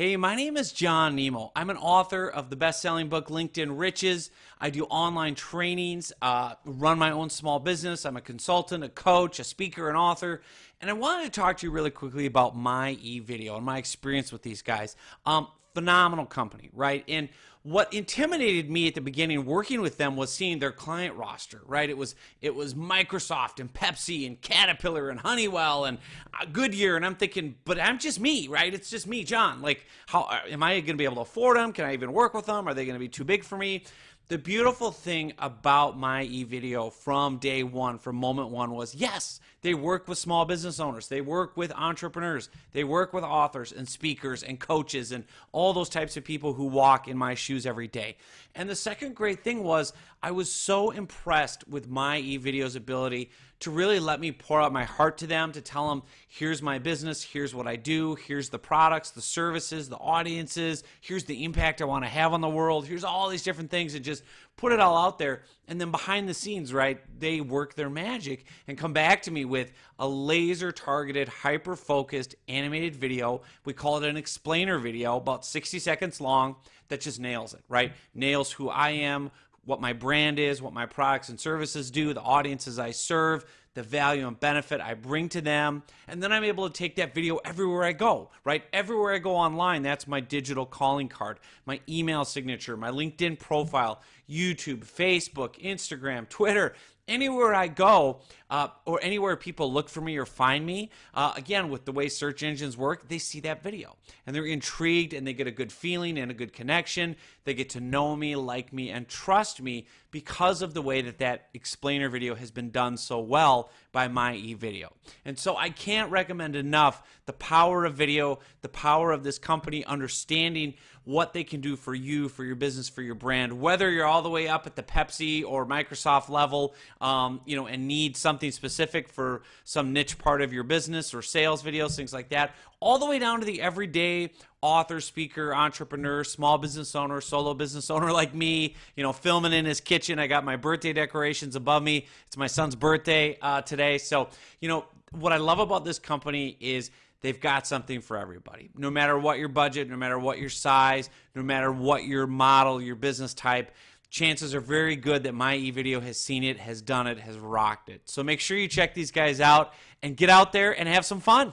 Hey, my name is John Nemo. I'm an author of the best selling book LinkedIn Riches. I do online trainings, uh, run my own small business. I'm a consultant, a coach, a speaker, an author. And I wanted to talk to you really quickly about my e-video and my experience with these guys. Um, phenomenal company, right? And what intimidated me at the beginning working with them was seeing their client roster, right? It was it was Microsoft and Pepsi and Caterpillar and Honeywell and uh, Goodyear, and I'm thinking, but I'm just me, right? It's just me, John. Like, how uh, am I going to be able to afford them? Can I even work with them? Are they going to be too big for me? The beautiful thing about my e-video from day one, from moment one, was yes, they work with small business owners, they work with entrepreneurs, they work with authors and speakers and coaches and all those types of people who walk in my shoes every day. And the second great thing was I was so impressed with my e-video's ability to really let me pour out my heart to them, to tell them, here's my business, here's what I do, here's the products, the services, the audiences, here's the impact I want to have on the world, here's all these different things, and just put it all out there. And then behind the scenes, right, they work their magic and come back to me with a laser targeted, hyper focused animated video. We call it an explainer video, about 60 seconds long, that just nails it, right? Nails who I am, what my brand is, what my products and services do, the audiences I serve, the value and benefit I bring to them. And then I'm able to take that video everywhere I go, right? Everywhere I go online, that's my digital calling card, my email signature, my LinkedIn profile, YouTube, Facebook, Instagram, Twitter anywhere I go uh, or anywhere people look for me or find me, uh, again, with the way search engines work, they see that video and they're intrigued and they get a good feeling and a good connection. They get to know me, like me, and trust me because of the way that that explainer video has been done so well by my e-video. And so I can't recommend enough the power of video, the power of this company understanding what they can do for you, for your business, for your brand, whether you're all the way up at the Pepsi or Microsoft level, um, you know, and need something specific for some niche part of your business or sales videos, things like that, all the way down to the everyday author, speaker, entrepreneur, small business owner, solo business owner like me, you know, filming in his kitchen. I got my birthday decorations above me. It's my son's birthday uh, today. So, you know, what I love about this company is they've got something for everybody. No matter what your budget, no matter what your size, no matter what your model, your business type, chances are very good that my eVideo has seen it, has done it, has rocked it. So make sure you check these guys out and get out there and have some fun.